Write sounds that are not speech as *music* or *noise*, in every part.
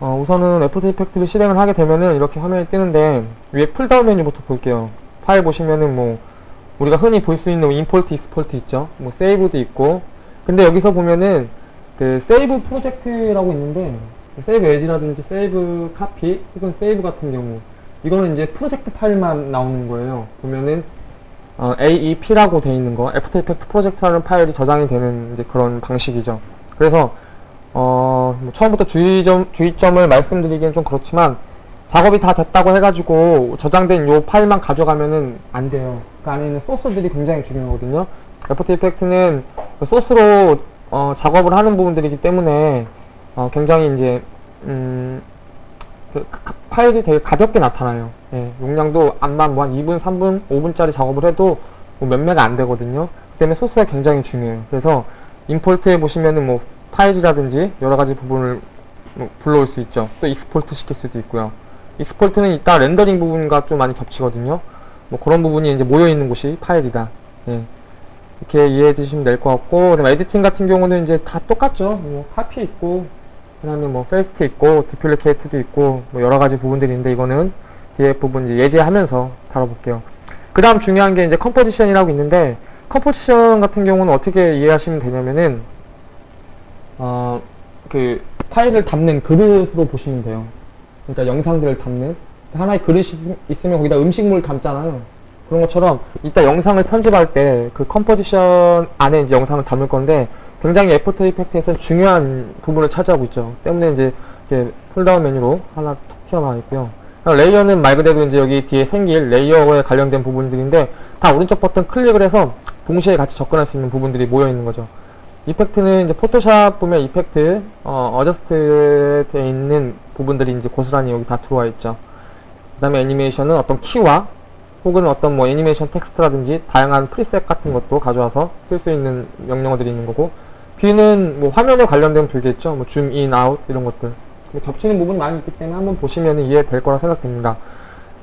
어, 우선은 After Effect를 실행을 하게 되면은 이렇게 화면이 뜨는데 위에 pull-down 메뉴부터 볼게요. 파일 보시면은 뭐 우리가 흔히 볼 수 있는 import, export 있죠. 뭐 save도 있고. 근데 여기서 보면은 그 save project라고 있는데 save as라든지 save copy 혹은 save 같은 경우 이거는 이제 프로젝트 파일만 나오는 거예요. 보면은 어, AEP라고 돼 있는 거, After Effect project라는 파일이 저장이 되는 그런 방식이죠. 그래서 어, 뭐 처음부터 주의점, 주의점을 말씀드리기엔 좀 그렇지만 작업이 다 됐다고 해가지고 저장된 요 파일만 가져가면은 안 돼요. 그 안에 있는 소스들이 굉장히 중요하거든요. After Effect는 그 소스로 어, 작업을 하는 부분들이기 때문에 어, 굉장히 이제 음, 그 가- 파일이 되게 가볍게 나타나요. 예, 용량도 암만 뭐한 2분, 3분, 5분짜리 작업을 해도 뭐 몇 메가 안 되거든요. 그 때문에 소스가 굉장히 중요해요. 그래서 import에 보시면은 뭐 파일이라든지 여러 가지 부분을 뭐 불러올 수 있죠. 또 export 시킬 수도 있고요. export는 이따 렌더링 부분과 좀 많이 겹치거든요. 뭐 그런 부분이 이제 모여 있는 곳이 파일이다. 예. 이렇게 이해해 주시면 될 것 같고, 그다음에 editing 같은 경우는 이제 다 똑같죠. 뭐 카피 있고, 그 다음에 뭐 paste 있고, duplicate도 있고, 뭐 여러 가지 부분들이 있는데 이거는 뒤에 부분 이제 예제하면서 다뤄볼게요. 그 다음 중요한 게 이제 composition이라고 있는데 composition 같은 경우는 어떻게 이해하시면 되냐면은 어 그 파일을 담는 그릇으로 보시면 돼요. 그러니까 영상들을 담는 하나의 그릇이 있으면 거기다 음식물 담잖아요. 그런 것처럼 이따 영상을 편집할 때 그 composition 안에 이제 영상을 담을 건데 굉장히 After Effect에서는 중요한 부분을 차지하고 있죠. 때문에 이제 pull-down 메뉴로 하나 툭 튀어나와 있고요. layer는 말 그대로 이제 여기 뒤에 생길 layer에 관련된 부분들인데 다 오른쪽 버튼 클릭을 해서 동시에 같이 접근할 수 있는 부분들이 모여 있는 거죠. effect는 이제 포토샵 보면 effect, 어, adjust 돼 있는 부분들이 이제 고스란히 여기 다 들어와 있죠. 그 다음에 애니메이션은 어떤 키와 혹은 어떤 뭐 애니메이션 텍스트라든지 다양한 preset 같은 것도 가져와서 쓸 수 있는 명령어들이 있는 거고 view는 뭐 화면에 관련된 view겠죠. 뭐 zoom in, out 이런 것들. 뭐 겹치는 부분이 많이 있기 때문에 한번 보시면 이해될 거라 생각됩니다.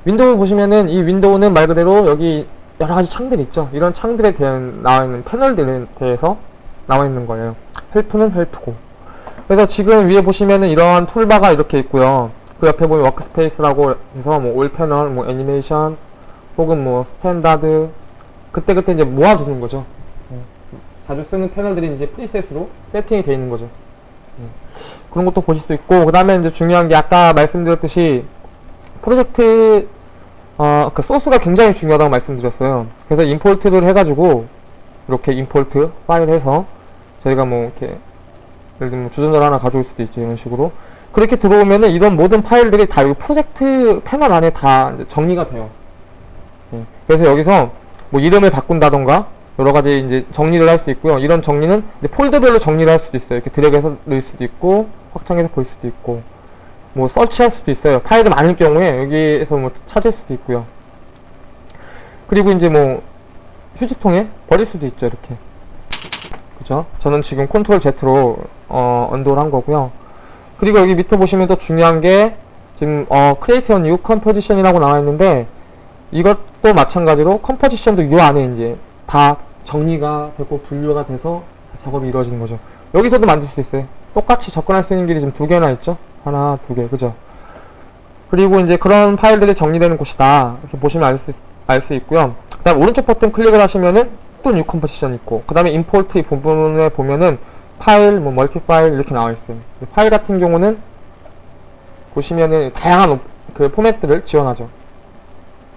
window 보시면은 이 window는 말 그대로 여기 여러 가지 창들이 있죠. 이런 창들에 대한 나와 있는 패널들에 대해서 나와 있는 거예요. help는 help고. 그래서 지금 위에 보시면은 이러한 toolbar가 이렇게 있고요. 그 옆에 보면 workspace라고 해서 뭐 all panel, 뭐 애니메이션, 혹은 뭐 standard 그때그때 이제 모아두는 거죠. 예. 자주 쓰는 패널들이 이제 preset으로 세팅이 되어 있는 거죠. 예. 그런 것도 보실 수 있고 그 다음에 이제 중요한 게 아까 말씀드렸듯이 프로젝트 어, 그 소스가 굉장히 중요하다고 말씀드렸어요. 그래서 import를 해가지고 이렇게 import file 해서 저희가 뭐 이렇게 예를 들면 주전자를 하나 가져올 수도 있죠 이런 식으로 그렇게 들어오면은 이런 모든 파일들이 다 여기 프로젝트 패널 안에 다 정리가 돼요. 예. 그래서 여기서 뭐 이름을 바꾼다던가 여러 가지 이제 정리를 할 수 있고요. 이런 정리는 폴더별로 정리를 할 수도 있어요. 이렇게 드래그해서 넣을 수도 있고 확장해서 볼 수도 있고 뭐 서치할 수도 있어요. 파일이 많을 경우에 여기에서 뭐 찾을 수도 있고요. 그리고 이제 뭐 휴지통에 버릴 수도 있죠. 이렇게 그죠? 저는 지금 컨트롤 Z로 어, 언도를 한 거고요. 그리고 여기 밑에 보시면 또 중요한 게 지금 어, Create a New Composition이라고 나와 있는데 이것도 마찬가지로 composition도 이 안에 이제 다 정리가 되고 분류가 돼서 작업이 이루어지는 거죠. 여기서도 만들 수 있어요. 똑같이 접근할 수 있는 길이 지금 두 개나 있죠. 하나, 두 개, 그죠? 그리고 이제 그런 파일들이 정리되는 곳이다. 이렇게 보시면 알 수, 알수 있고요. 그 다음 오른쪽 버튼 클릭을 하시면은 또 new composition 있고, 그 다음에 import 이 부분에 보면은 파일, 뭐 multi file 이렇게 나와 있어요. 이 파일 같은 경우는 보시면은 다양한 옵- 그 포맷들을 지원하죠.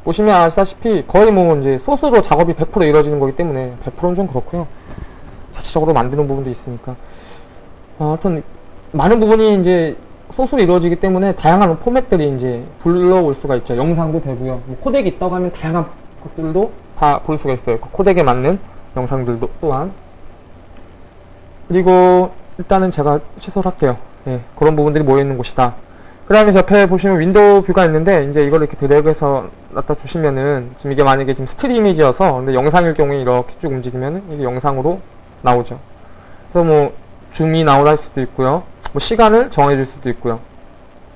보시면 아시다시피 거의 뭐 이제 소스로 작업이 100% 이루어지는 거기 때문에 100%는 좀 그렇고요. 자체적으로 만드는 부분도 있으니까. 어, 하여튼 많은 부분이 이제 소스로 이루어지기 때문에 다양한 포맷들이 이제 불러올 수가 있죠. 영상도 되고요. 뭐 코덱이 있다고 하면 다양한 것들도 다 볼 수가 있어요. 그 코덱에 맞는 영상들도 또한. 그리고 일단은 제가 취소를 할게요. 예, 그런 부분들이 모여있는 곳이다. 그 다음에 저 옆에 보시면 윈도우 view가 있는데 이제 이걸 이렇게 드래그해서 갖다 주시면은 지금 이게 만약에 지금 스틸 이미지여서 근데 영상일 경우에 이렇게 쭉 움직이면은 이게 영상으로 나오죠. 그래서 뭐 줌이 나오다 할 수도 있고요. 뭐 시간을 정해 줄 수도 있고요.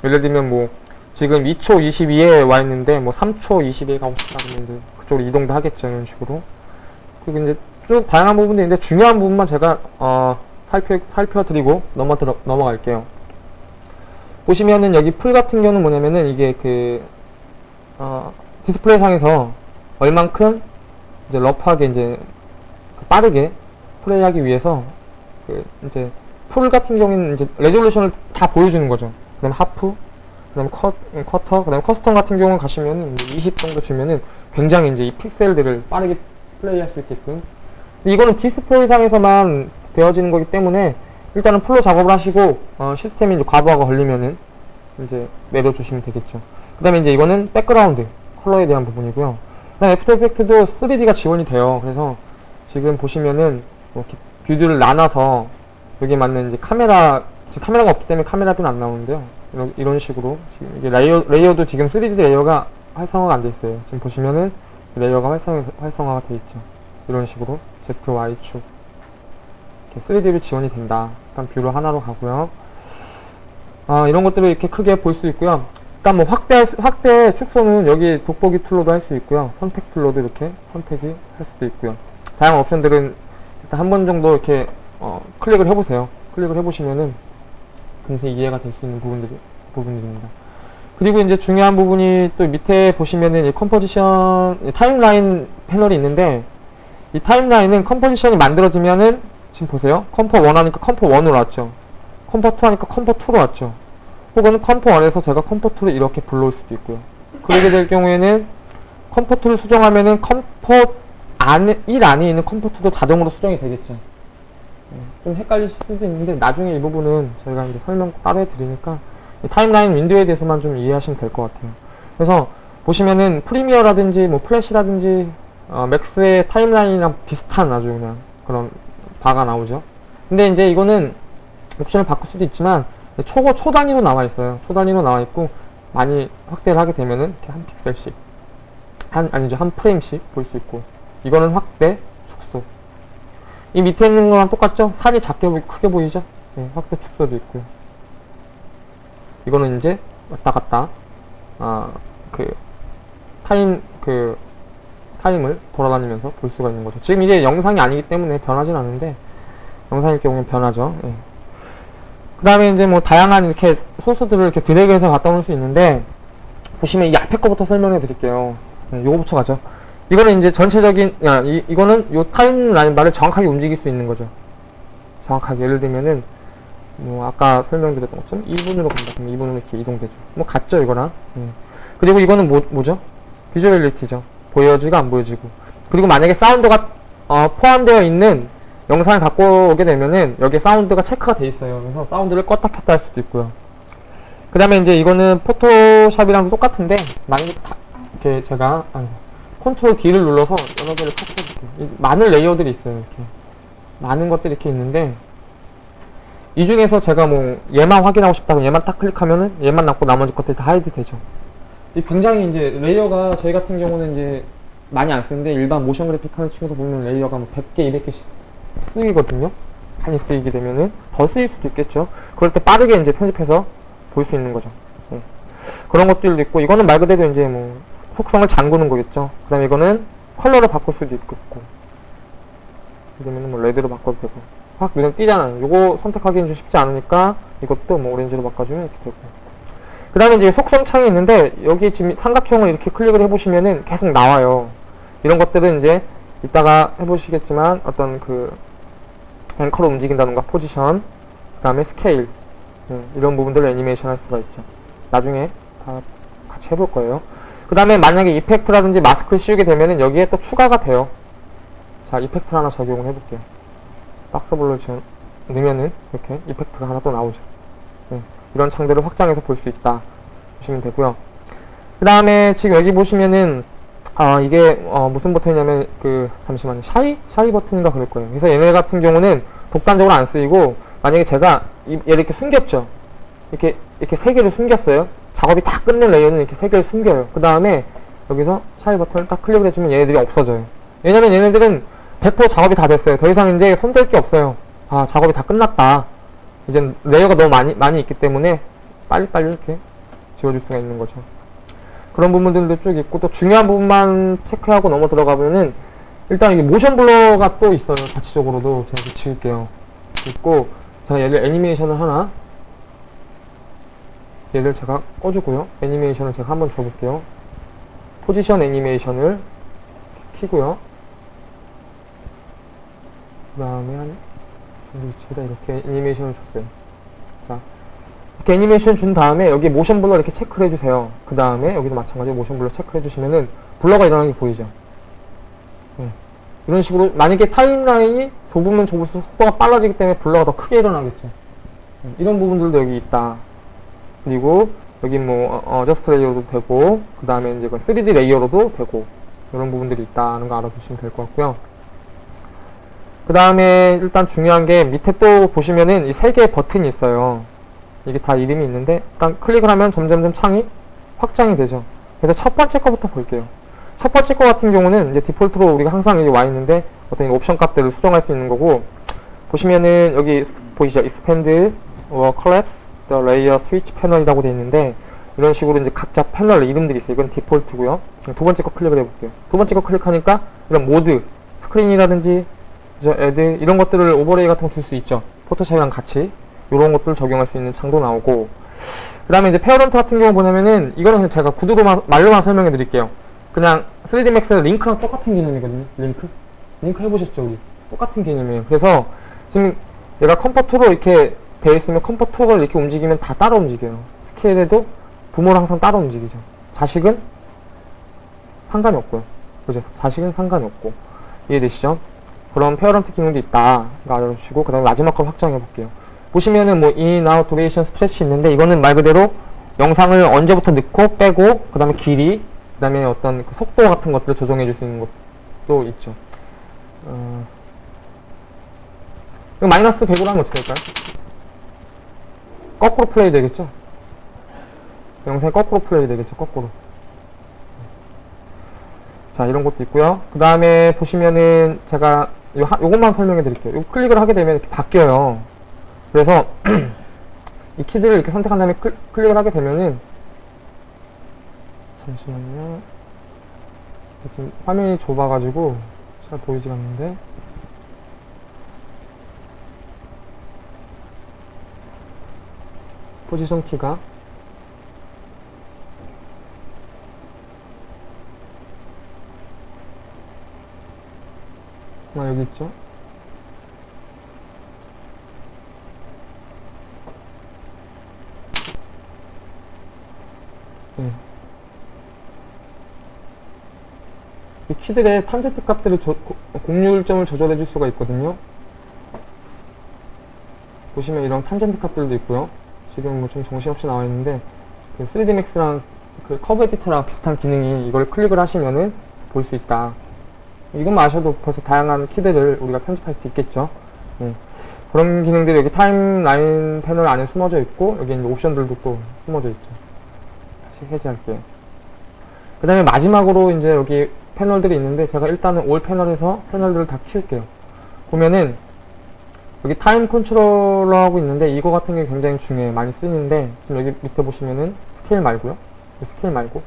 예를 들면 뭐 지금 2초 22에 와 있는데 뭐 3초 22에 가고 싶다 그러면 그쪽으로 이동도 하겠죠. 이런 식으로. 그리고 이제 쭉 다양한 부분들이 있는데 중요한 부분만 제가 어 살펴 살펴드리고 넘어 들어 넘어갈게요. 보시면은 여기 full 같은 경우는 뭐냐면은 이게 그 어, 디스플레이 상에서 얼만큼 이제 rough하게 이제 빠르게 플레이하기 위해서 그 이제 full 같은 경우에는 이제 resolution을 다 보여주는 거죠. 그다음 half, 그다음 컷, quarter, 그다음 custom 같은 경우는 가시면은 이제 20 정도 주면은 굉장히 이제 이 픽셀들을 빠르게 플레이할 수 있게끔. 이거는 디스플레이 상에서만 되어지는 거기 때문에 일단은 full로 작업을 하시고 어, 시스템이 이제 과부하가 걸리면은 이제 내려주시면 되겠죠. 그 다음에 이제 이거는 background color에 대한 부분이고요. 그 다음 After Effect도 3D가 지원이 돼요. 그래서 지금 보시면은 뭐 이렇게 view들을 나눠서 여기에 맞는 이제 카메라 지금 카메라가 없기 때문에 카메라도 안 나오는데요. 이런, 이런 식으로 지금 이게 layer layer도 지금 3D layer가 활성화가 안 돼 있어요. 지금 보시면은 layer가 활성 활성화가 돼 있죠. 이런 식으로 Z Y축 이렇게 3D로 지원이 된다. 일단 view로 하나로 가고요. 아, 이런 것들을 이렇게 크게 볼 수 있고요. 일단 뭐 확대 확대 축소는 여기 돋보기 tool로도 할 수 있고요. 선택 tool로도 이렇게 선택이 할 수도 있고요. 다양한 옵션들은 일단 한 번 정도 이렇게 어, 클릭을 해보세요. 클릭을 해보시면은 금세 이해가 될 수 있는 부분들이 부분들입니다. 그리고 이제 중요한 부분이 또 밑에 보시면은 이 composition 이 timeline 패널이 있는데 이 timeline은 composition이 만들어지면은 지금 보세요. comp 1 하니까 comp 1으로 왔죠. comp 2 하니까 comp 2로 왔죠. 혹은 comp 1에서 제가 comp 2를 이렇게 불러올 수도 있고요. 그러게 될 경우에는 comp 2를 수정하면은 comp 안에 1 안에 있는 comp 2도 자동으로 수정이 되겠죠. 네, 좀 헷갈릴 수도 있는데 나중에 이 부분은 저희가 이제 설명 따로 해드리니까 이 timeline 윈도우에 대해서만 좀 이해하시면 될 것 같아요. 그래서 보시면은 Premiere라든지 뭐 Flash라든지 어, Max의 timeline이랑 비슷한 아주 그냥 그런 바가 나오죠. 근데 이제 이거는 옵션을 바꿀 수도 있지만 초, 초 단위로 나와 있어요. 초 단위로 나와 있고 많이 확대를 하게 되면은 이렇게 한 픽셀씩 한 아니죠 한 프레임씩 볼 수 있고 이거는 확대 축소 이 밑에 있는 거랑 똑같죠? 산이 작게 보이고 크게 보이죠? 네, 확대 축소도 있고요. 이거는 이제 왔다 갔다 아 그 타임 그 타임을 돌아다니면서 볼 수가 있는 거죠. 지금 이게 영상이 아니기 때문에 변하진 않는데 영상일 경우는 변하죠. 예. 그 다음에 이제 뭐 다양한 이렇게 소스들을 이렇게 드래그해서 갖다 놓을 수 있는데 보시면 이 앞에 거부터 설명해 드릴게요. 네, 요거부터 가죠. 이거는 이제 전체적인 야, 이, 이거는 요 timeline 바를 정확하게 움직일 수 있는 거죠. 정확하게 예를 들면은 뭐 아까 설명드렸던 것처럼 2분으로 간다 그러면 2분으로 이렇게 이동되죠. 뭐 같죠 이거랑. 예. 그리고 이거는 뭐, 뭐죠? visuality죠. 보여지고 안 보여지고. 그리고 만약에 사운드가 어, 포함되어 있는 영상을 갖고 오게 되면은 여기 사운드가 체크가 돼 있어요. 그래서 사운드를 껐다 켰다 할 수도 있고요. 그 다음에 이제 이거는 Photoshop이랑 똑같은데 만약에 다 이렇게 제가 아니, control D를 눌러서 여러 개를 섞어줄게요. 많은 layer들이 있어요. 이렇게 많은 것들이 이렇게 있는데 이 중에서 제가 뭐 얘만 확인하고 싶다고 얘만 딱 클릭하면은 얘만 남고 나머지 것들 다 hide 되죠. 이 굉장히 이제 layer가 저희 같은 경우는 이제 많이 안 쓰는데 일반 motion graphic 하는 친구도 보면 layer가 뭐 100개, 200개씩 쓰이거든요. 많이 쓰이게 되면은 더 쓰일 수도 있겠죠. 그럴 때 빠르게 이제 편집해서 볼 수 있는 거죠. 네. 그런 것들도 있고 이거는 말 그대로 이제 뭐 속성을 잠그는 거겠죠. 그 다음에 이거는 컬러를 바꿀 수도 있고 그러면은 뭐 레드로 바꿔도 되고 확 눈에 띄잖아요. 이거 선택하기는 좀 쉽지 않으니까 이것도 뭐 오렌지로 바꿔주면 이렇게 되고 그 다음에 이제 속성 창이 있는데 여기 지금 삼각형을 이렇게 클릭을 해보시면은 계속 나와요. 이런 것들은 이제 이따가 해보시겠지만 어떤 그 앵커로 움직인다던가 포지션 그 다음에 스케일 네, 이런 부분들을 애니메이션 할 수가 있죠. 나중에 다 같이 해볼 거예요. 그 다음에 만약에 effect라든지 마스크를 씌우게 되면은 여기에 또 추가가 돼요. 자, effect 하나 적용을 해볼게요. box blur로 지금 넣으면은 이렇게 effect가 하나 또 나오죠. 네, 이런 창들을 확장해서 볼 수 있다. 보시면 되고요. 그 다음에 지금 여기 보시면은 아 이게 어, 무슨 버튼이냐면 그 잠시만요 shy shy 버튼인가 그럴 거예요. 그래서 얘네 같은 경우는 독단적으로 안 쓰이고 만약에 제가 이, 얘를 이렇게 숨겼죠. 이렇게 이렇게 세 개를 숨겼어요. 작업이 다 끝낸 layer는 이렇게 세 개를 숨겨요. 그 다음에 여기서 shy 버튼을 딱 클릭을 해주면 얘네들이 없어져요. 왜냐면 얘네들은 100% 작업이 다 됐어요. 더 이상 이제 손댈 게 없어요. 아 작업이 다 끝났다. 이제 layer가 너무 많이 많이 있기 때문에 빨리빨리 이렇게 지워줄 수가 있는 거죠. 그런 부분들도 쭉 있고 또 중요한 부분만 체크하고 넘어 들어가면은 일단 이게 motion blur가 또 있어요. 자체적으로도 제가 지울게요. 있고 제가 얘를 애니메이션을 하나 얘를 제가 꺼주고요. 애니메이션을 제가 한번 줘볼게요. 포지션 애니메이션을 키고요. 그 다음에 한 위치에다 이렇게 애니메이션을 줬어요. 자, 이렇게 애니메이션 준 다음에 여기 motion blur 이렇게 체크를 해주세요. 그 다음에 여기도 마찬가지로 motion blur 체크를 해주시면은 blur가 일어나는 게 보이죠. 네. 이런 식으로 만약에 timeline이 좁으면 좁을수록 속도가 빨라지기 때문에 blur가 더 크게 일어나겠죠. 네. 이런 부분들도 여기 있다. 그리고 여기 뭐 어, adjust layer도 되고 그 다음에 이제 3D layer로도 되고 이런 부분들이 있다는 거 알아두시면 될 것 같고요. 그 다음에 일단 중요한 게 밑에 또 보시면은 이 세 개의 버튼이 있어요. 이게 다 이름이 있는데 일단 클릭을 하면 점점점 창이 확장이 되죠. 그래서 첫 번째 거부터 볼게요. 첫 번째 거 같은 경우는 이제 디폴트로 우리가 항상 여기 와 있는데 어떤 옵션 값들을 수정할 수 있는 거고 보시면은 여기 보이시죠? expand or collapse the layer switch 패널이라고 되어 있는데 이런 식으로 이제 각자 패널 이름들이 있어요. 이건 디폴트고요. 두 번째 거 클릭을 해볼게요. 두 번째 거 클릭하니까 이런 모드, 스크린이라든지 이제 add 이런 것들을 overlay 같은 거 줄 수 있죠. Photoshop이랑 같이 이런 것들 적용할 수 있는 창도 나오고 그 다음에 이제 parent 같은 경우 보냐면은 이거는 제가 구두로만 말로만 설명해 드릴게요. 그냥 3D Max 링크랑 똑같은 개념이거든요. 링크 링크 해보셨죠 우리 똑같은 개념이에요. 그래서 지금 얘가 comp2로 이렇게 되어 있으면 comp2를 이렇게 움직이면 다 따라 움직여요. 스케일에도 부모랑 항상 따라 움직이죠. 자식은 상관이 없고요. 그죠? 자식은 상관이 없고 이해되시죠? 그런 parent 기능도 있다. 알아주시고 그 다음에 마지막 걸 확장해 볼게요. 보시면은 뭐 in, out, duration, stretch 있는데 이거는 말 그대로 영상을 언제부터 넣고 빼고 그 다음에 길이 그 다음에 어떤 그 속도 같은 것들을 조정해 줄 수 있는 것도 있죠. 어... 마이너스 100으로 하면 어떻게 될까요? 거꾸로 플레이 되겠죠? 영상이 거꾸로 플레이 되겠죠, 거꾸로. 자, 이런 것도 있고요. 그 다음에 보시면은 제가 요, 하, 요것만 설명해 드릴게요. 요 클릭을 하게 되면 이렇게 바뀌어요. 그래서 *clears throat* 이 키들을 이렇게 선택한 다음에 클, 클릭을 하게 되면은 잠시만요. 지금 화면이 좁아가지고 잘 보이지가 않는데 포지션 키가 아 여기 있죠? 네. 이 키들의 탐제트 값들을 조, 공률점을 조절해 줄 수가 있거든요. 보시면 이런 탐젠트 값들도 있고요. 지금 뭐 좀 정신없이 나와 있는데 그 3D Max랑 그 커브 에디터랑 비슷한 기능이 이걸 클릭을 하시면은 볼 수 있다 이것만 아셔도 벌써 다양한 키들을 우리가 편집할 수 있겠죠. 네. 그런 기능들이 여기 timeline 패널 안에 숨어져 있고 여기 이제 옵션들도 또 숨어져 있죠. 다시 해제할게요. 그 다음에 마지막으로 이제 여기 패널들이 있는데 제가 일단은 all 패널에서 패널들을 다 키울게요. 보면은 여기 time controller 하고 있는데 이거 같은 게 굉장히 중요해요. 많이 쓰이는데 지금 여기 밑에 보시면은 스케일 말고요. 스케일 말고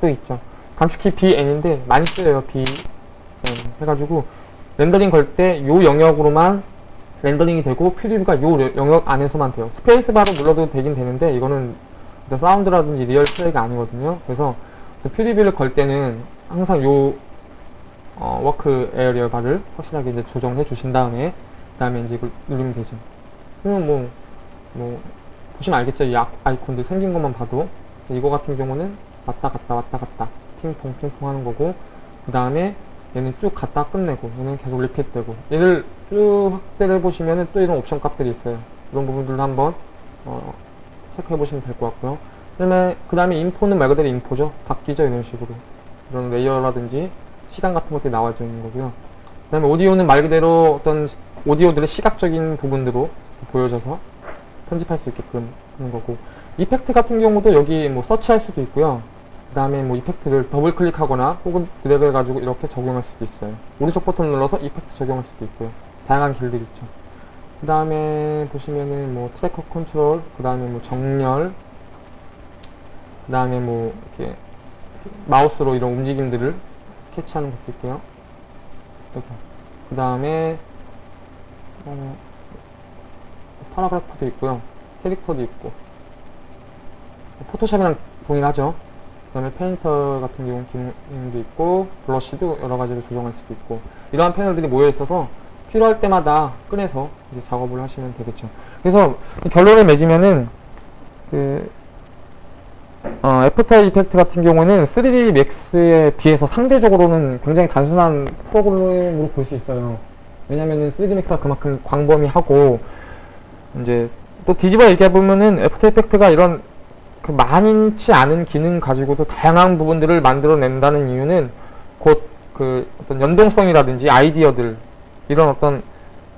또 있죠. 단축키 BN인데 많이 쓰여요. B 네, 해가지고 렌더링 걸 때 요 영역으로만 렌더링이 되고 preview가 요 영역 안에서만 돼요. 스페이스바로 눌러도 되긴 되는데 이거는 사운드라든지 real play가 아니거든요. 그래서 preview를 걸 때는 항상 요 어, work area bar를 확실하게 이제 조정해 주신 다음에 그 다음에 이제 이걸 누르면 되죠. 그러면 뭐, 뭐 보시면 알겠죠? 이 아이콘들 생긴 것만 봐도 이거 같은 경우는 왔다 갔다 왔다 갔다 핑퐁 핑퐁 하는 거고 그 다음에 얘는 쭉 갔다 끝내고 얘는 계속 repeat 되고. 얘를 쭉 확대를 해보시면은 또 이런 옵션 값들이 있어요. 이런 부분들도 한번 어, 체크해 보시면 될 것 같고요. 그 다음에 info는 말 그대로 info죠. 바뀌죠 이런 식으로. 이런 layer라든지 시간 같은 것들이 나와져 있는 거고요. 그 다음에 오디오는 말 그대로 어떤 오디오들의 시각적인 부분으로 보여져서 편집할 수 있게끔 하는 거고. effect 같은 경우도 여기 뭐 서치할 수도 있고요 그 다음에 뭐 effect를 더블 클릭하거나 혹은 드래그 해가지고 이렇게 적용할 수도 있어요. 오른쪽 버튼 눌러서 effect 적용할 수도 있고요. 다양한 길들이 있죠. 그 다음에 보시면은 뭐 tracker control 그 다음에 뭐 정렬 그 다음에 뭐 이렇게 마우스로 이런 움직임들을 catch하는 것도 있고요. 그 다음에 어, paragraph도 있고요. 캐릭터도 있고. Photoshop이랑 동일하죠. 그 다음에 painter 같은 경우 기능도 있고 brush도 여러 가지로 조정할 수도 있고 이러한 패널들이 모여 있어서 필요할 때마다 꺼내서 이제 작업을 하시면 되겠죠. 그래서 결론을 맺으면은 그 어, After Effect 같은 경우는 3D Max에 비해서 상대적으로는 굉장히 단순한 프로그램으로 볼 수 있어요. 왜냐면은 3D Max가 그만큼 광범위하고 이제 또 뒤집어 얘기해보면은 After Effect가 이런 그 많지 않은 기능 가지고도 다양한 부분들을 만들어낸다는 이유는 곧 그 어떤 연동성이라든지 아이디어들 이런 어떤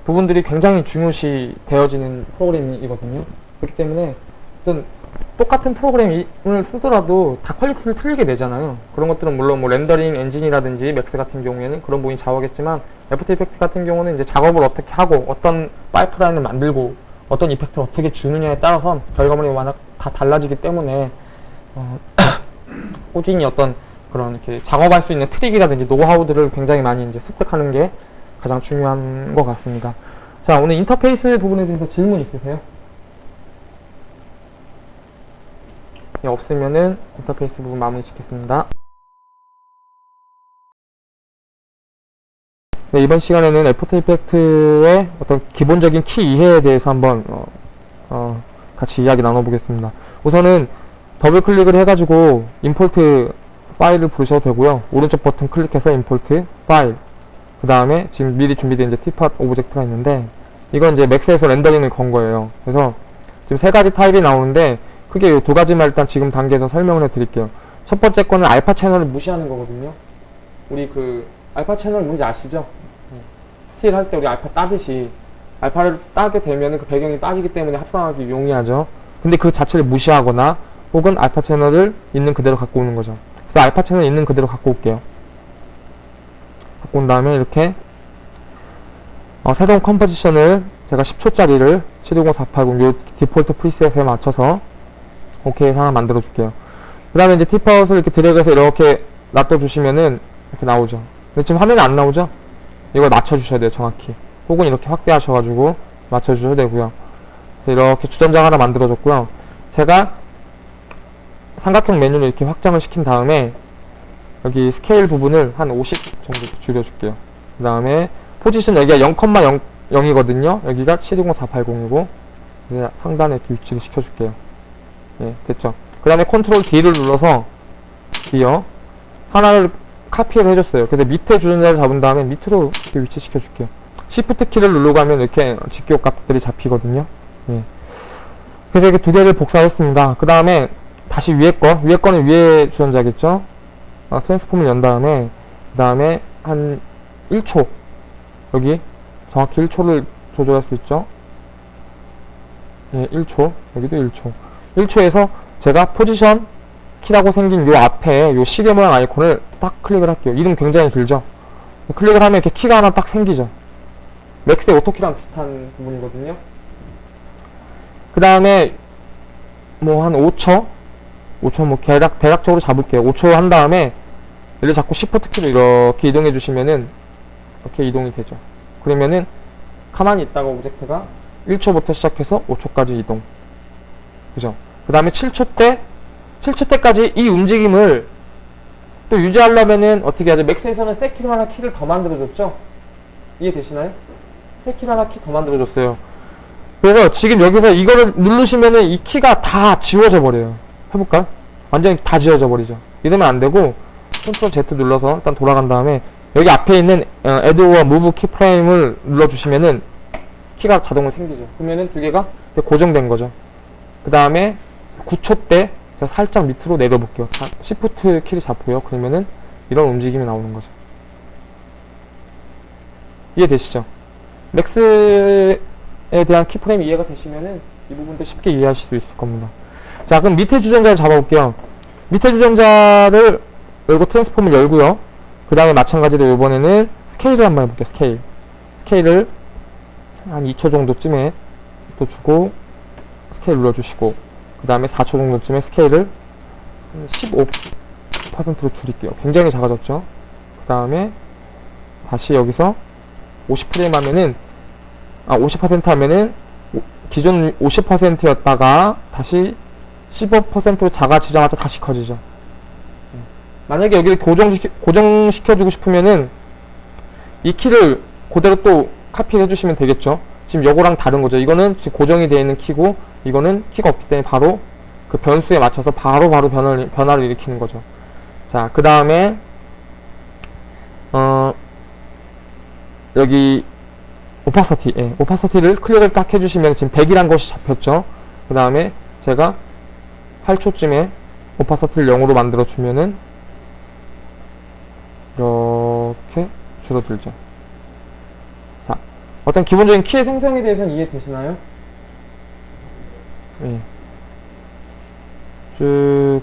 부분들이 굉장히 중요시 되어지는 프로그램이거든요. 그렇기 때문에 어떤 똑같은 프로그램을 쓰더라도 다 quality를 틀리게 내잖아요. 그런 것들은 물론 뭐 렌더링 엔진이라든지 Max 같은 경우에는 그런 부분이 좌우하겠지만 After Effect 같은 경우는 이제 작업을 어떻게 하고 어떤 파이프라인을 만들고 어떤 effect를 어떻게 주느냐에 따라서 결과물이 워낙 다 달라지기 때문에 어, *coughs* 꾸준히 어떤 그런 이렇게 작업할 수 있는 트릭이라든지 노하우들을 굉장히 많이 이제 습득하는 게 가장 중요한 것 같습니다. 자, 오늘 인터페이스 부분에 대해서 질문 있으세요? 예, 없으면은 인터페이스 부분 마무리 짓겠습니다. 네, 이번 시간에는 After Effect의 어떤 기본적인 키 이해에 대해서 한번 어, 어, 같이 이야기 나눠보겠습니다. 우선은 더블 클릭을 해가지고 import 파일을 부르셔도 되고요. 오른쪽 버튼 클릭해서 import 파일 그 다음에 지금 미리 준비된 이제 teapot object가 있는데 이건 이제 맥스에서 렌더링을 건 거예요. 그래서 지금 세 가지 타입이 나오는데 크게 이 두 가지만 일단 지금 단계에서 설명을 해드릴게요. 첫 번째 거는 알파 채널을 무시하는 거거든요. 우리 그 알파 채널 뭔지 아시죠? 스틸 할 때 우리 알파 따듯이 알파를 따게 되면 그 배경이 따지기 때문에 합성하기 용이하죠. 근데 그 자체를 무시하거나 혹은 알파 채널을 있는 그대로 갖고 오는 거죠. 그래서 알파 채널 있는 그대로 갖고 올게요. 갖고 온 다음에 이렇게 어, 새로운 컴포지션을 제가 10초짜리를 720-480요 디폴트 프리셋에 맞춰서 오케이 해서 하나 만들어 줄게요. 그 다음에 이제 티파웃을 이렇게 드래그해서 이렇게 놔둬 주시면은 이렇게 나오죠. 근데 지금 화면에 안 나오죠? 이걸 맞춰 주셔야 돼요, 정확히. 혹은 이렇게 확대하셔가지고 맞춰 주셔도 되고요. 이렇게 주전자가 하나 만들어 줬고요. 제가 삼각형 메뉴를 이렇게 확장을 시킨 다음에 여기 스케일 부분을 한 50 정도 줄여줄게요. 그 다음에 포지션 여기가 0,0이거든요. 여기가 720-480이고 상단에 이렇게 위치를 시켜줄게요. 예, 됐죠. 그 다음에 컨트롤 D를 눌러서 D요. 하나를 카피를 해줬어요. 그래서 밑에 주전자를 잡은 다음에 밑으로 이렇게 위치시켜 줄게요. Shift 키를 누르고 하면 이렇게 직교 값들이 잡히거든요. 예. 그래서 이렇게 두 개를 복사했습니다. 그 다음에 다시 위에 거, 위에 거는 위에 주전자겠죠? 아, 트랜스폼을 연 다음에, 그 다음에 한 1초. 여기 정확히 1초를 조절할 수 있죠? 예, 1초. 여기도 1초. 1초에서 제가 포지션 키라고 생긴 요 앞에 요 시계 모양 아이콘을 딱 클릭을 할게요. 이름 굉장히 길죠? 클릭을 하면 이렇게 키가 하나 딱 생기죠? 맥스의 auto key랑 비슷한 부분이거든요. 그 다음에 뭐 한 5초? 5초 뭐 대략, 대략적으로 잡을게요. 5초 한 다음에 얘를 잡고 시프트 키로 이렇게 이동해 주시면은 이렇게 이동이 되죠. 그러면은 가만히 있다가 object가 1초부터 시작해서 5초까지 이동. 그죠? 그 다음에 7초 때 7초 때까지 이 움직임을 또 유지하려면은 어떻게 하죠? 맥스에서는 set key로 하나 키를 더 만들어줬죠? 이해되시나요? 하나 키 더 만들어줬어요. 그래서 지금 여기서 이거를 누르시면은 이 키가 다 지워져 버려요. 해볼까요? 완전히 다 지워져 버리죠. 이러면 안 되고 컨트롤 Z 눌러서 일단 돌아간 다음에 여기 앞에 있는 어, Add or Move keyframe을 눌러주시면은 키가 자동으로 생기죠. 그러면은 두 개가 고정된 거죠. 그 다음에 9초 때 제가 살짝 밑으로 내려볼게요. Shift 키를 잡고요. 그러면은 이런 움직임이 나오는 거죠. 이해되시죠? 맥스에 대한 키프레임 이해가 되시면은 이 부분도 쉽게 이해하실 수 있을 겁니다. 자, 그럼 밑에 주전자를 잡아볼게요. 밑에 주전자를 열고 트랜스폼을 열고요. 그 다음에 마찬가지로 이번에는 스케일을 한번 해볼게요. 스케일. 스케일을 한 2초 정도쯤에 또 주고 스케일 눌러주시고 그 다음에 4초 정도쯤에 스케일을 15%로 줄일게요. 굉장히 작아졌죠? 그 다음에 다시 여기서 50프레임 하면은 아 50% 하면은 오- 기존 50%였다가 다시 15%로 작아지자마자 다시 커지죠. 예. 만약에 여기를 고정시켜, 고정시켜주고 싶으면은 이 키를 그대로 또 카피를 해주시면 되겠죠. 지금 요거랑 다른 거죠. 이거는 지금 고정이 되어 있는 키고 이거는 키가 없기 때문에 바로 그 변수에 맞춰서 바로 바로 변화를, 변화를 일으키는 거죠. 자, 그 다음에 어 여기 오파서티, 예, 오파서티를 클릭을 딱 해주시면 지금 100이란 것이 잡혔죠. 그 다음에 제가 8초쯤에 오파서티를 0으로 만들어주면은 이렇게 줄어들죠. 자, 어떤 기본적인 키의 생성에 대해서는 이해되시나요? 예. 쭉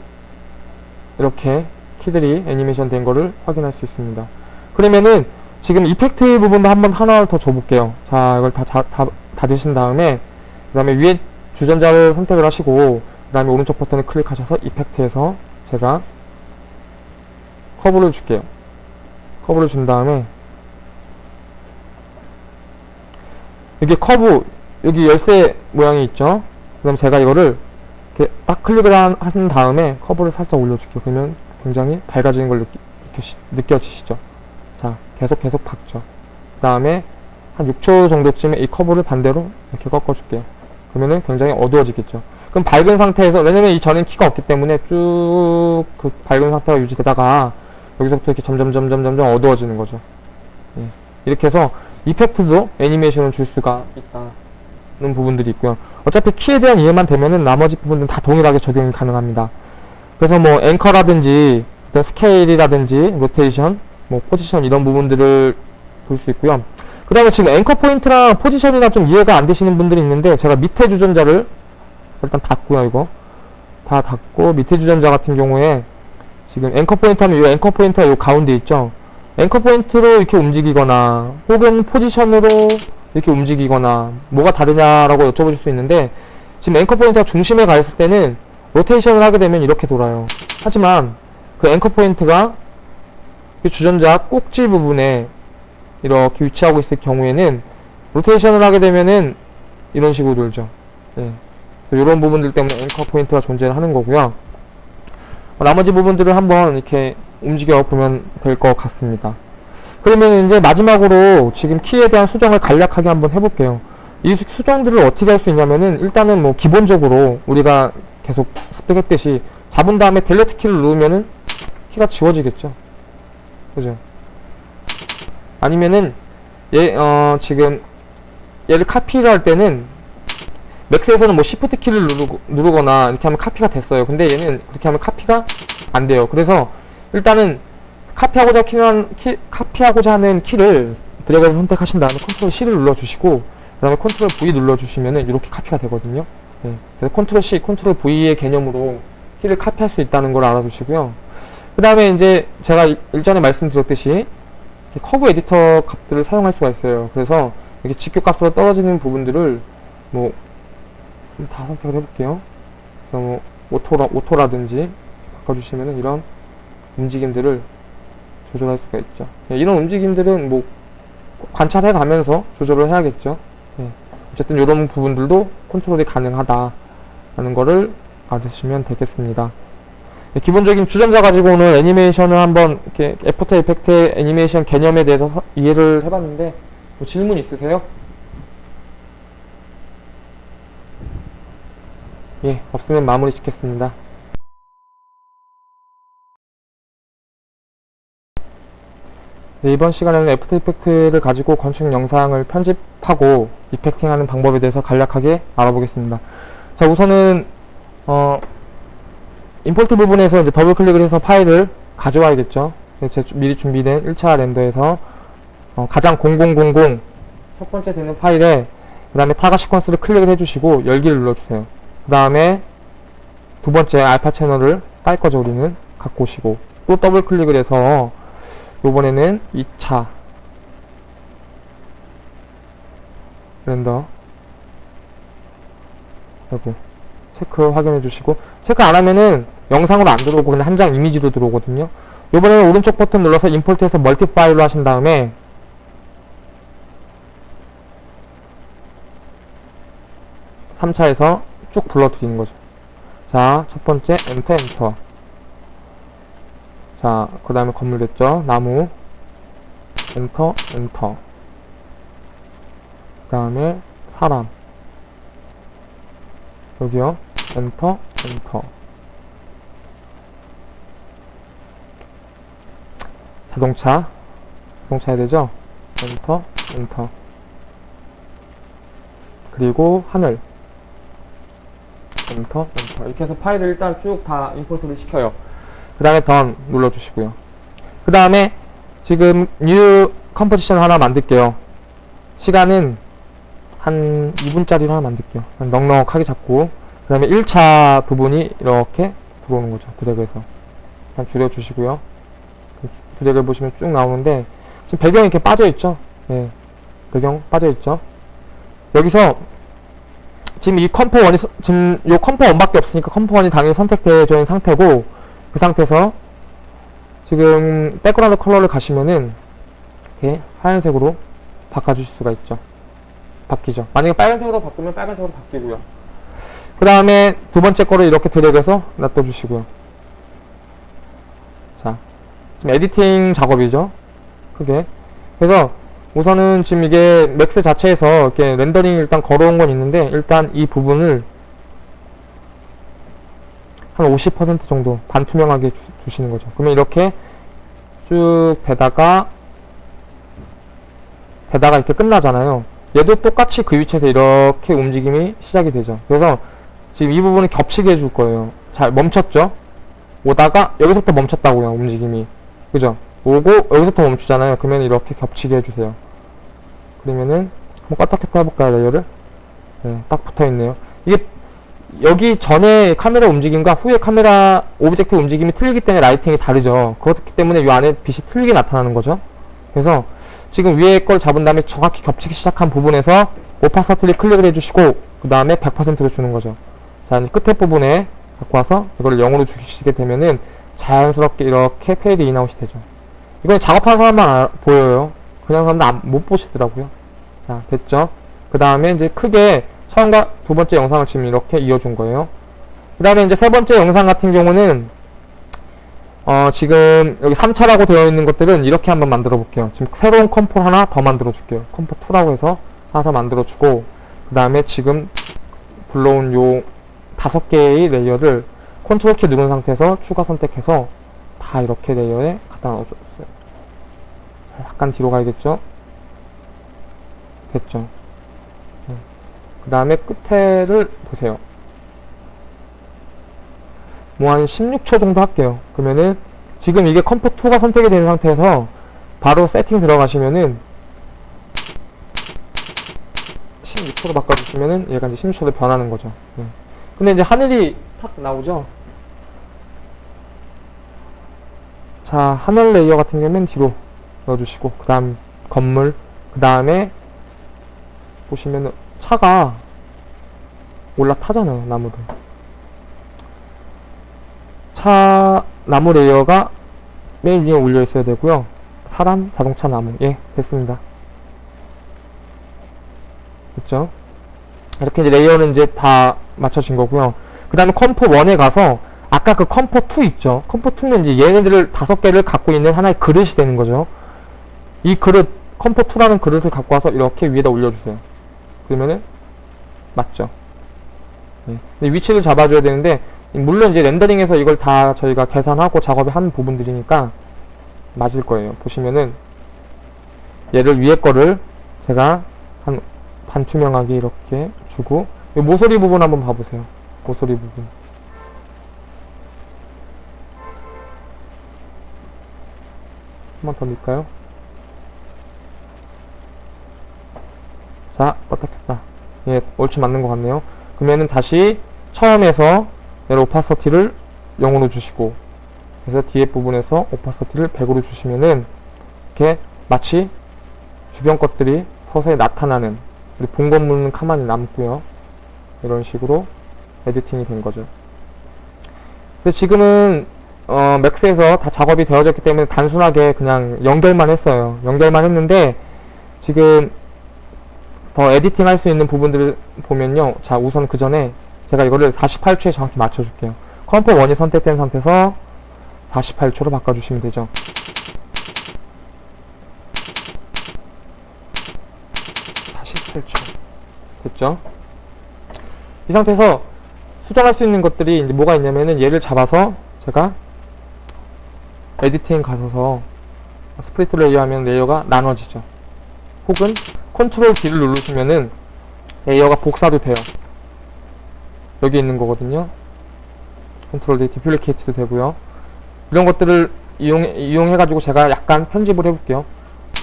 이렇게 키들이 애니메이션 된 거를 확인할 수 있습니다. 그러면은 지금 이펙트 부분도 한번 하나 더 줘볼게요. 자, 이걸 다, 다, 다 닫으신 다음에 그 다음에 위에 주전자를 선택을 하시고 그 다음에 오른쪽 버튼을 클릭하셔서 effect에서 제가 커브를 줄게요. 커브를 준 다음에 여기 커브 여기 열쇠 모양이 있죠. 그럼 제가 이거를 이렇게 딱 클릭을 한, 한 다음에 커브를 살짝 올려줄게요. 그러면 굉장히 밝아지는 걸 느끼, 느껴지시죠. 자, 계속 계속 박죠. 그 다음에 한 6초 정도쯤에 이 커브를 반대로 이렇게 꺾어줄게요. 그러면은 굉장히 어두워지겠죠. 그럼 밝은 상태에서, 왜냐면 이 전엔 키가 없기 때문에 쭉 그 밝은 상태가 유지되다가 여기서부터 이렇게 점점 점점 점점 어두워지는 거죠. 예. 이렇게 해서 이펙트도 애니메이션을 줄 수가 있다는 부분들이 있고요. 어차피 키에 대한 이해만 되면은 나머지 부분들은 다 동일하게 적용이 가능합니다. 그래서 뭐 앵커라든지 스케일이라든지 로테이션, 뭐 포지션 이런 부분들을 볼 수 있고요. 그 다음에 지금 anchor point랑 포지션이나 좀 이해가 안 되시는 분들이 있는데 제가 밑에 주전자를 일단 닫고요 이거. 다 닫고 밑에 주전자 같은 경우에 지금 anchor point 하면 이 anchor point가 이 가운데 있죠? anchor point로 이렇게 움직이거나 혹은 포지션으로 이렇게 움직이거나 뭐가 다르냐라고 여쭤보실 수 있는데 지금 anchor point가 중심에 가 있을 때는 로테이션을 하게 되면 이렇게 돌아요. 하지만 그 anchor point가 이 주전자 꼭지 부분에 이렇게 위치하고 있을 경우에는 로테이션을 하게 되면은 이런 식으로 돌죠. 네. 이런 부분들 때문에 anchor point가 존재를 하는 거고요. 어, 나머지 부분들을 한번 이렇게 움직여 보면 될 것 같습니다. 그러면 이제 마지막으로 지금 키에 대한 수정을 간략하게 한번 해볼게요. 이 수- 수정들을 어떻게 할 수 있냐면은 일단은 뭐 기본적으로 우리가 계속 습득했듯이 잡은 다음에 delete 키를 누르면은 키가 지워지겠죠 그죠? 아니면은 얘 어 지금 얘를 카피를 할 때는 맥스에서는 뭐 시프트 키를 누르고, 누르거나 이렇게 하면 카피가 됐어요. 근데 얘는 그렇게 하면 카피가 안 돼요. 그래서 일단은 카피하고자 키는 키, 카피하고자 하는 키를 드래그해서 선택하신 다음에 컨트롤 C를 눌러주시고 그 다음에 컨트롤 V 눌러주시면은 이렇게 카피가 되거든요. 네. 그래서 컨트롤 C, 컨트롤 V의 개념으로 키를 카피할 수 있다는 걸 알아두시고요 그 다음에 이제 제가 일- 일전에 말씀드렸듯이 커브 에디터 값들을 사용할 수가 있어요 그래서 이렇게 직교 값으로 떨어지는 부분들을 뭐 다 선택을 해볼게요. 그래서 뭐 auto라, auto라든지 바꿔주시면은 이런 움직임들을 조절할 수가 있죠. 네, 이런 움직임들은 뭐 관찰해 가면서 조절을 해야겠죠. 네, 어쨌든 이런 부분들도 컨트롤이 가능하다라는 거를 알으시면 되겠습니다. 네, 기본적인 주전자 가지고 오늘 애니메이션을 한번 이렇게 애프터 이펙트의 애니메이션 개념에 대해서 서- 이해를 해봤는데 뭐 질문 있으세요? 예, 없으면 마무리 짓겠습니다. 네, 이번 시간에는 애프터 이펙트를 가지고 건축 영상을 편집하고 effecting하는 방법에 대해서 간략하게 알아보겠습니다. 자, 우선은 어, import 부분에서 이제 더블 클릭을 해서 파일을 가져와야겠죠. 제 주- 미리 준비된 1차 render에서 어, 가장 0000 첫 번째 되는 파일에 그 다음에 Targa 시퀀스를 클릭을 해주시고 열기를 눌러주세요. 그 다음에 두 번째 알파 채널을 깔 거죠 우리는 갖고 오시고 또 더블 클릭을 해서 요번에는 2차 render 여기 체크 확인해 주시고 체크 안 하면은 영상으로 안 들어오고 그냥 한 장 이미지로 들어오거든요 요번에는 오른쪽 버튼 눌러서 import해서 멀티 파일로 하신 다음에 3차에서 쭉 불러드리는 거죠 자, 첫 번째 엔터 엔터. 자, 그 다음에 건물 됐죠? 나무. 엔터 엔터. 그 다음에 사람. 여기요. 엔터 엔터. 자동차. 자동차 해야 되죠? 엔터 엔터. 그리고 하늘. 엔터, 엔터. 이렇게 해서 파일을 일단 쭉 다 import를 시켜요. 그 다음에 done 눌러주시고요. 그 다음에 지금 new composition 하나 만들게요. 시간은 한 2분짜리로 하나 만들게요. 한 넉넉하게 잡고 그 다음에 1차 부분이 이렇게 들어오는 거죠. 드래그해서. 일단 줄여주시고요. 드래그 보시면 쭉 나오는데 지금 배경이 이렇게 빠져있죠? 네. 배경 빠져있죠? 여기서 지금 이 compo one이 서- 지금 요 compo one밖에 없으니까 compo one이 당연히 선택되어 있는 상태고 그 상태에서 지금 background color를 가시면은 이렇게 하얀색으로 바꿔주실 수가 있죠. 바뀌죠. 만약에 빨간색으로 바꾸면 빨간색으로 바뀌고요. 그 다음에 두 번째 거를 이렇게 드래그해서 놔둬주시고요. 자, 지금 editing 작업이죠. 크게. 그래서 우선은 지금 이게 Max 자체에서 이렇게 렌더링 일단 걸어온 건 있는데 일단 이 부분을 한 50% 정도 반투명하게 주, 시는 거죠. 그러면 이렇게 쭉 되다가 되다가 이렇게 끝나잖아요. 얘도 똑같이 그 위치에서 이렇게 움직임이 시작이 되죠. 그래서 지금 이 부분을 겹치게 해줄 거예요. 잘 멈췄죠? 오다가 여기서부터 멈췄다고요. 움직임이. 그죠? 오고 여기서부터 멈추잖아요. 그러면 이렇게 겹치게 해주세요. 그러면은 한번 켰다 해볼까요 layer를? 네, 딱 붙어있네요. 이게 여기 전에 카메라 움직임과 후에 카메라 object 움직임이 틀리기 때문에 lighting이 다르죠. 그렇기 때문에 이 안에 빛이 틀리게 나타나는 거죠. 그래서 지금 위에 걸 잡은 다음에 정확히 겹치기 시작한 부분에서 opacity를 클릭을 해주시고 그 다음에 100%로 주는 거죠. 자 끝에 부분에 갖고 와서 이걸 0으로 주시게 되면은 자연스럽게 이렇게 fade in out이 되죠. 이건 작업하는 사람만 알- 보여요. 그냥 사람들 안- 못 보시더라고요. 자, 됐죠? 그 다음에 이제 크게 처음과 두 번째 영상을 지금 이렇게 이어준 거예요. 그 다음에 이제 세 번째 영상 같은 경우는, 어, 지금 여기 3차라고 되어 있는 것들은 이렇게 한번 만들어 볼게요. 지금 새로운 compo 하나 더 만들어 줄게요. compo 2라고 해서 하나 더 만들어 주고, 그 다음에 지금 불러온 요 다섯 개의 layer를 컨트롤 키 누른 상태에서 추가 선택해서 다 이렇게 layer에 갖다 넣어줬어요. 약간 뒤로 가야겠죠? 됐죠? 그 다음에 끝에를 보세요. 뭐 한 16초 정도 할게요. 그러면은 지금 이게 compo 2가 선택이 된 상태에서 바로 세팅 들어가시면은 16초로 바꿔주시면은 얘가 이제 16초로 변하는 거죠. 네. 근데 이제 하늘이 탁 나오죠? 자, 하늘 layer 같은 경우는 뒤로 넣어주시고 그 다음 건물 그 다음에 보시면 차가 올라타잖아요 나무를. 차 나무 layer가 맨 위에 올려 있어야 되고요. 사람 자동차 나무. 예 됐습니다. 됐죠 이렇게 이제 layer는 이제 다 맞춰진 거고요. 그 다음에 compo 1에 가서 아까 그 compo 2 있죠? compo 2는 이제 얘네들을 다섯 개를 갖고 있는 하나의 그릇이 되는 거죠. 이 그릇 compo 2라는 그릇을 갖고 와서 이렇게 위에다 올려주세요. 그러면은 맞죠? 네. 위치를 잡아줘야 되는데 물론 이제 렌더링에서 이걸 다 저희가 계산하고 작업을 한 부분들이니까 맞을 거예요. 보시면은 얘를 위에 거를 제가 한 반투명하게 이렇게 이 모서리 부분 한번 봐보세요 모서리 부분 한번 더 밀까요? 자, 켰다. 예, 얼추 맞는 것 같네요. 그러면은 다시 처음에서 오파서티를 0으로 주시고 그래서 뒤에 부분에서 오파서티를 100으로 주시면은 이렇게 마치 주변 것들이 서서히 나타나는 우리 본 건물은 가만히 남고요. 이런 식으로 에디팅이 된 거죠. 그래서 지금은 어, 맥스에서 다 작업이 되어졌기 때문에 단순하게 그냥 연결만 했어요. 연결만 했는데 지금 더 editing 할 수 있는 부분들을 보면요. 자, 우선 그 전에 제가 이거를 48초에 정확히 맞춰줄게요. compo 1이 선택된 상태에서 48초로 바꿔주시면 되죠. 48초. 됐죠? 이 상태에서 수정할 수 있는 것들이 이제 뭐가 있냐면은 얘를 잡아서 제가 editing 가셔서 split layer 하면 layer가 나눠지죠. 혹은 컨트롤 D를 누르시면은 layer가 복사도 돼요. 여기 있는 거거든요. 컨트롤 D duplicate도 되고요. 이런 것들을 이용, 이용해가지고 제가 약간 편집을 해볼게요.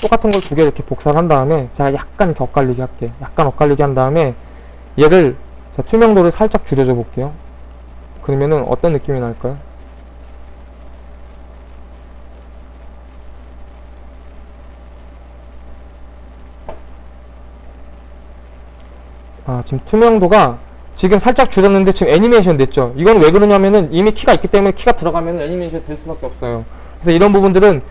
똑같은 걸 두 개 이렇게 복사를 한 다음에 제가 약간 이렇게 엇갈리게 할게요. 약간 엇갈리게 한 다음에 얘를 자, 투명도를 살짝 줄여줘 볼게요. 그러면은 어떤 느낌이 날까요? 아, 지금 투명도가 지금 살짝 줄였는데 지금 애니메이션 됐죠. 이건 왜 그러냐면은 이미 키가 있기 때문에 키가 들어가면 애니메이션 될 수밖에 없어요. 그래서 이런 부분들은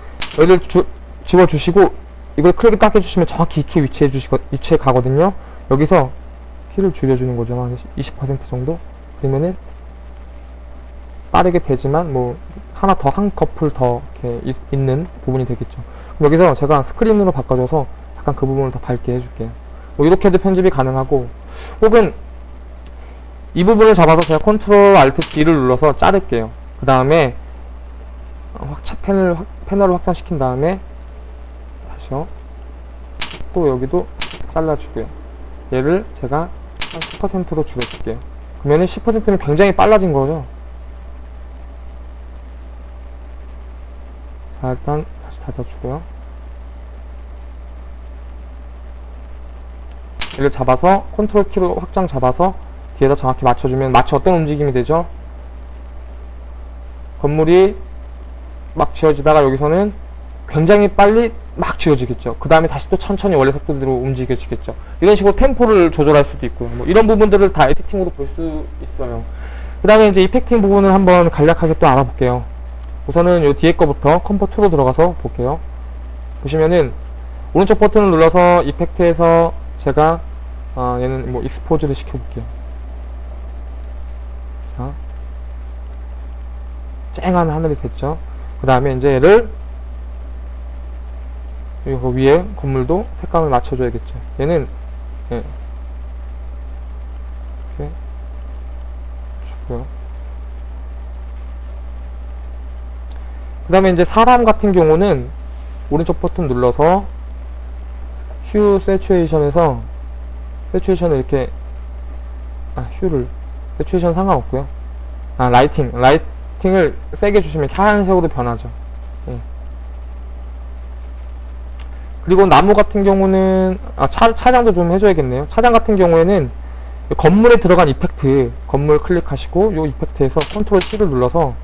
주, 집어주시고 이걸 클릭 딱 해주시면 정확히 이키 위치해 주시고 위치에 가거든요. 여기서 키를 줄여주는 거죠. 한 20% 정도? 그러면은 빠르게 되지만 뭐 하나 더 한 꺼풀 더 이렇게 있, 있는 부분이 되겠죠. 그럼 여기서 제가 스크린으로 바꿔줘서 약간 그 부분을 더 밝게 해줄게요. 뭐 이렇게도 편집이 가능하고 혹은 이 부분을 잡아서 제가 control alt D를 눌러서 자를게요. 그 다음에 확- 패널을 확장시킨 다음에 다시요. 또 여기도 잘라주고요. 얘를 제가 한 10%로 줄여줄게요. 그러면은 10%는 굉장히 빨라진 거죠. 자, 일단 다시 닫아주고요. 얘를 잡아서 컨트롤 키로 확장 잡아서 뒤에다 정확히 맞춰주면 마치 어떤 움직임이 되죠? 건물이 막 지어지다가 여기서는 굉장히 빨리 막 지어지겠죠. 그 다음에 다시 또 천천히 원래 속도대로 움직여지겠죠. 이런 식으로 템포를 조절할 수도 있고요. 뭐 이런 부분들을 다 editing으로 볼 수 있어요. 그 다음에 이제 effecting 부분을 한번 간략하게 또 알아볼게요. 우선은 요 뒤에 거부터 compo 2로 들어가서 볼게요. 보시면은 오른쪽 버튼을 눌러서 effect에서 제가 아, 얘는 뭐 expose를 시켜볼게요. 자, 쨍한 하늘이 됐죠. 그 다음에 이제 얘를 이거 위에 건물도 색감을 맞춰줘야겠죠. 얘는 예. 이렇게 주고요. 그 다음에 이제 사람 같은 경우는 오른쪽 버튼 눌러서 휴 세츄에이션에서 세츄에이션을 이렇게 아 휴를 세츄에이션 상관없고요 아 lighting lighting을 세게 주시면 하얀색으로 변하죠 예. 그리고 나무 같은 경우는 아 차, 차장도 좀 해줘야겠네요. 차장 같은 경우에는 건물에 들어간 effect 건물 클릭하시고 요 이펙트에서 컨트롤 C를 눌러서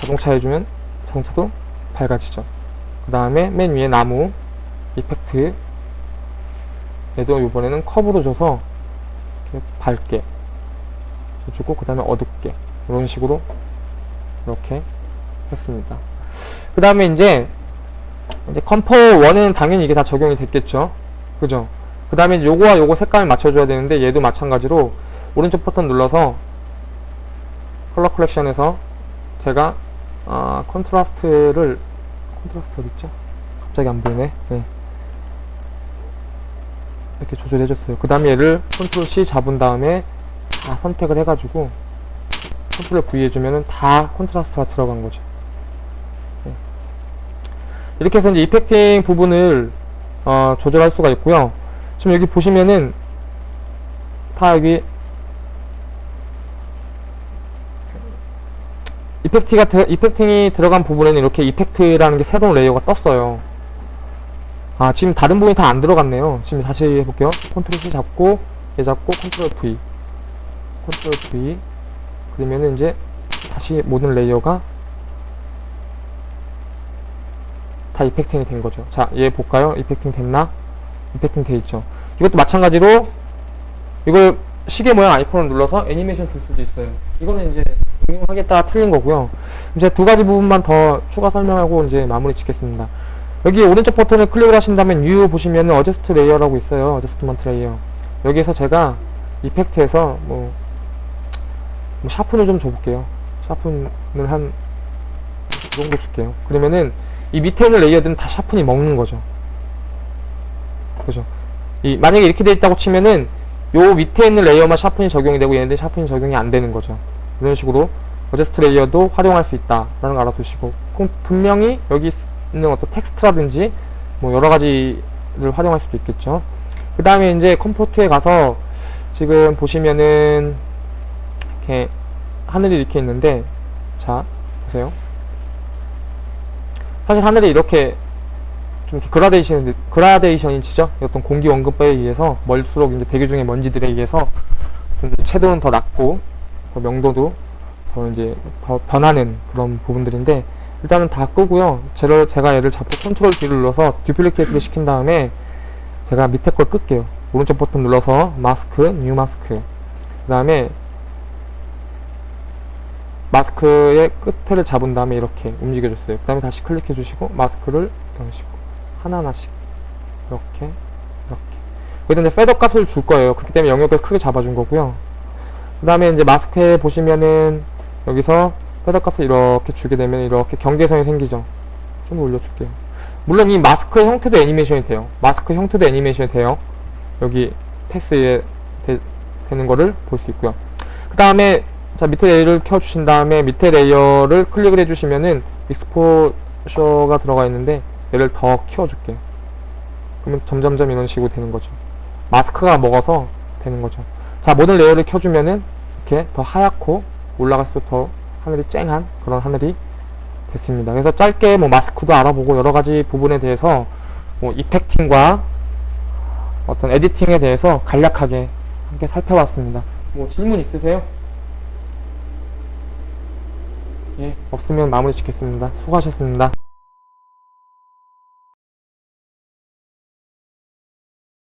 자동차 해주면 자동차도 밝아지죠. 그 다음에 맨 위에 나무 effect. 얘도 이번에는 curve로 줘서 이렇게 밝게 주고 그 다음에 어둡게. 이런 식으로 이렇게 했습니다. 그 다음에 이제 이제 compo 1에는 당연히 이게 다 적용이 됐겠죠 그죠 그 다음에 요거와 요거 색감을 맞춰줘야 되는데 얘도 마찬가지로 오른쪽 버튼 눌러서 color correction에서 제가 아, contrast를 contrast 어딨죠? 갑자기 안 보이네 네. 이렇게 조절해줬어요. 그 다음에 얘를 control C 잡은 다음에 다 선택을 해가지고 control V 해주면은 다 contrast가 들어간 거죠. 네. 이렇게 해서 이제 effecting 부분을 어, 조절할 수가 있고요. 지금 여기 보시면은 다 여기 effect가 들- effecting이 들어간 부분에는 이렇게 effect라는 게 새로운 layer가 떴어요. 아 지금 다른 부분이 다 안 들어갔네요 지금 다시 해볼게요 control C 잡고 얘 잡고 control V control V 그러면은 이제 다시 모든 layer가 다 effecting이 된 거죠 자 얘 볼까요 effecting 됐나 effecting 돼 있죠 이것도 마찬가지로 이걸 시계 모양 아이콘을 눌러서 애니메이션 줄 수도 있어요 이거는 이제 응용하기에 달린 거고요 이제 두 가지 부분만 더 추가 설명하고 이제 마무리 짓겠습니다 여기 오른쪽 버튼을 클릭을 하신다면 U 보시면은 어제스트 레이어라고 있어요. adjustment layer. 여기에서 제가 effect에서 뭐 뭐 sharpen을 좀 줘볼게요. sharpen을 한, 이 정도 줄게요. 그러면은, 이 밑에 있는 layer들은 다 sharpen이 먹는 거죠. 그죠? 이, 만약에 이렇게 돼 있다고 치면은, 요 밑에 있는 layer만 sharpen이 적용이 되고 얘네들 sharpen이 적용이 안 되는 거죠. 이런 식으로 adjust layer도 활용할 수 있다라는 거 알아두시고 그럼 분명히 여기 있는 어떤 텍스트라든지 뭐 여러 가지를 활용할 수도 있겠죠. 그 다음에 이제 compo 2에 가서 지금 보시면은 이렇게 하늘이 이렇게 있는데 자 보세요. 사실 하늘이 이렇게 좀 그라데이션 그라데이션이 치죠. 어떤 공기 원근에 의해서 멀수록 이제 대기 중의 먼지들에 의해서 좀 채도는 더 낮고 더 명도도 더 이제 더 변하는 그런 부분들인데 일단은 다 끄고요. 제가, 제가 얘를 잡고 control D를 눌러서 duplicate를 시킨 다음에 제가 밑에 걸 끌게요. 오른쪽 버튼 눌러서 마스크, new mask. 그 다음에 마스크의 끝을 잡은 다음에 이렇게 움직여줬어요. 그 다음에 다시 클릭해 주시고 마스크를 이런 식으로 하나하나씩 이렇게 이렇게 여기다 이제 패더 값을 줄 거예요. 그렇기 때문에 영역을 크게 잡아준 거고요. 그 다음에 이제 마스크에 보시면은 여기서 패더 값을 이렇게 주게 되면 이렇게 경계선이 생기죠. 좀 올려줄게요. 물론 이 마스크의 형태도 애니메이션이 돼요. 마스크 형태도 애니메이션이 돼요. 여기 패스에 되, 는 거를 볼 수 있고요. 그 다음에 자 밑에 layer를 켜주신 다음에 밑에 layer를 클릭을 해주시면은 exposure가 들어가 있는데 얘를 더 키워줄게요. 그러면 점점점 이런 식으로 되는 거죠. 마스크가 먹어서 되는 거죠. 자 모든 layer를 켜주면은 이렇게 더 하얗고 올라갈수록 더 하늘이 쨍한 그런 하늘이 됐습니다. 그래서 짧게 뭐 마스크도 알아보고 여러 가지 부분에 대해서 뭐 이펙팅과 어떤 에디팅에 대해서 간략하게 함께 살펴봤습니다. 뭐 질문 있으세요? 예, 없으면 마무리 짓겠습니다. 수고하셨습니다.